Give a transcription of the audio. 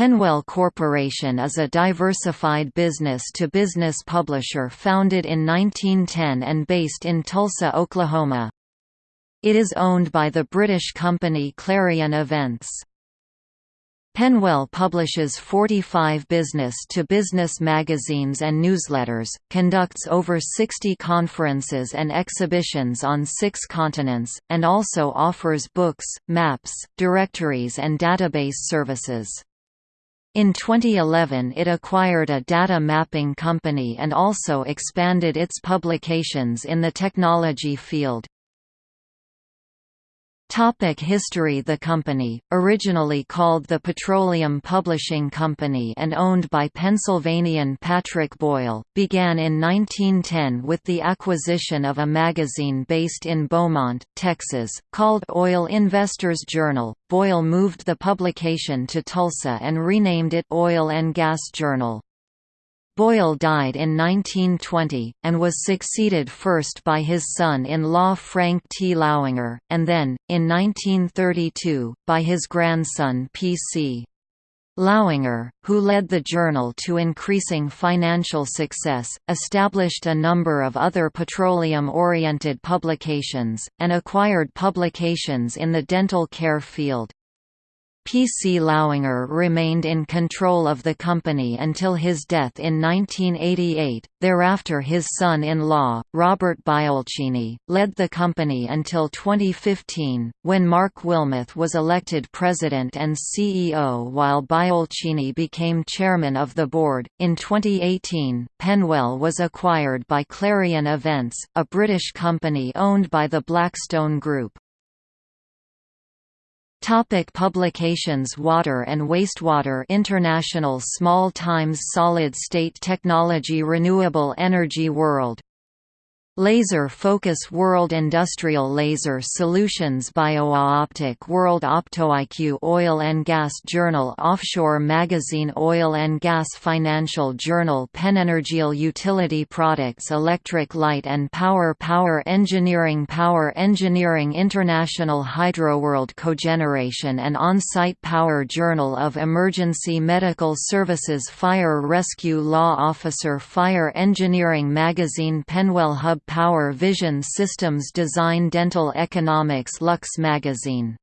PennWell Corporation is a diversified business-to-business publisher founded in 1910 and based in Tulsa, Oklahoma. It is owned by the British company Clarion Events. PennWell publishes 45 business-to-business -business magazines and newsletters, conducts over 60 conferences and exhibitions on six continents, and also offers books, maps, directories and database services. In 2011 it acquired a data mapping company and also expanded its publications in the technology field. Topic history The company, originally called the Petroleum Publishing Company and owned by Pennsylvanian Patrick Boyle, began in 1910 with the acquisition of a magazine based in Beaumont, Texas, called Oil Investors Journal. Boyle moved the publication to Tulsa and renamed it Oil and Gas Journal. Boyle died in 1920, and was succeeded first by his son-in-law Frank T. Lauinger, and then, in 1932, by his grandson P. C. Lauinger, who led the journal to increasing financial success, established a number of other petroleum-oriented publications, and acquired publications in the dental care field. P. C. Lauinger remained in control of the company until his death in 1988, thereafter his son-in-law, Robert Biolchini, led the company until 2015, when Mark Wilmoth was elected president and CEO while Biolchini became chairman of the board. In 2018, PennWell was acquired by Clarion Events, a British company owned by the Blackstone Group. Topic publications Water and Wastewater International Small Times Solid State Technology Renewable Energy World Laser Focus World Industrial Laser Solutions BioOptic World OptoIQ Oil and Gas Journal Offshore Magazine Oil and Gas Financial Journal Penenergial Utility Products Electric Light and Power Power Engineering Power Engineering International Hydroworld Cogeneration and On-Site Power Journal of Emergency Medical Services Fire Rescue Law Officer Fire Engineering Magazine PennWell Hub Power Vision Systems Design Dental Economics Lux Magazine